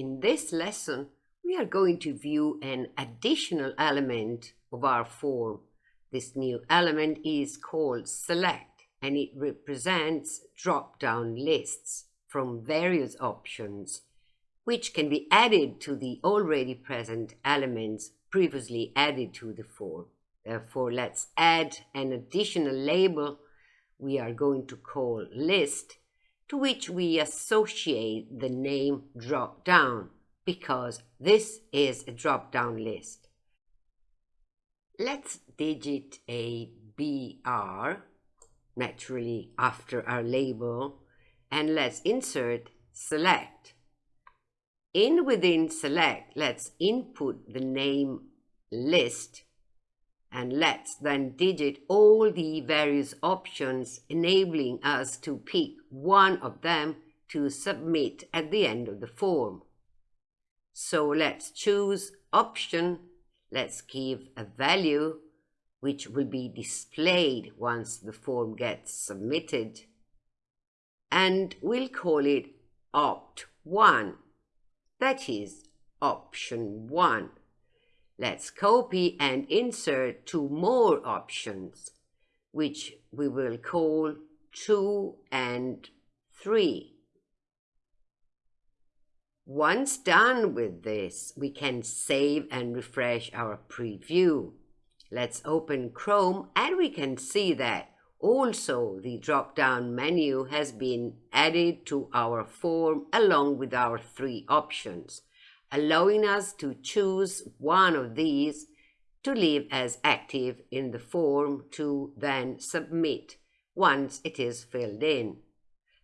in this lesson, we are going to view an additional element of our form. This new element is called select and it represents drop-down lists from various options which can be added to the already present elements previously added to the form. Therefore, let's add an additional label we are going to call list to which we associate the name drop down because this is a drop down list. Let's digit a BR naturally after our label and let's insert select. In within select, let's input the name list and let's then digit all the various options enabling us to pick one of them to submit at the end of the form. So let's choose option, let's give a value which will be displayed once the form gets submitted. And we'll call it opt 1 that is option 1 Let's copy and insert two more options, which we will call 2 and 3. Once done with this, we can save and refresh our preview. Let's open Chrome and we can see that also the drop-down menu has been added to our form along with our three options allowing us to choose one of these to leave as active in the form to then submit once it is filled in.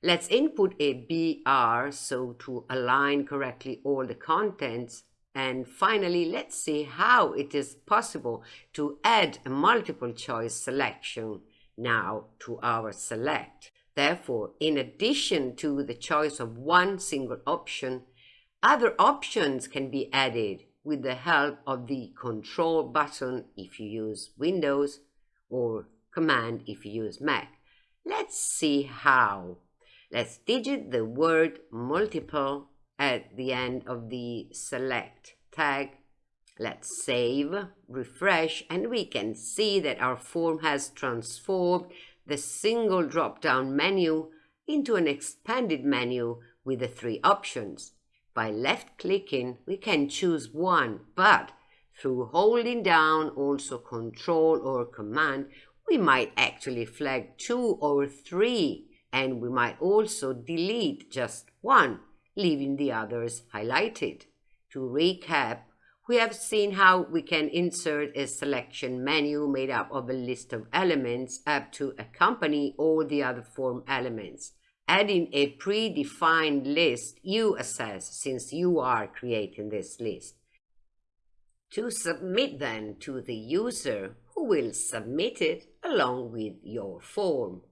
Let's input a BR so to align correctly all the contents and finally let's see how it is possible to add a multiple choice selection now to our select. Therefore, in addition to the choice of one single option, other options can be added with the help of the control button if you use Windows or command if you use Mac. Let's see how. Let's digit the word multiple at the end of the select tag. Let's save, refresh, and we can see that our form has transformed the single drop-down menu into an expanded menu with the three options. By left-clicking, we can choose one, but through holding down also Control or Command, we might actually flag two or three, and we might also delete just one, leaving the others highlighted. To recap, we have seen how we can insert a selection menu made up of a list of elements up to accompany all the other form elements adding a predefined list you assess since you are creating this list. To submit then to the user who will submit it along with your form.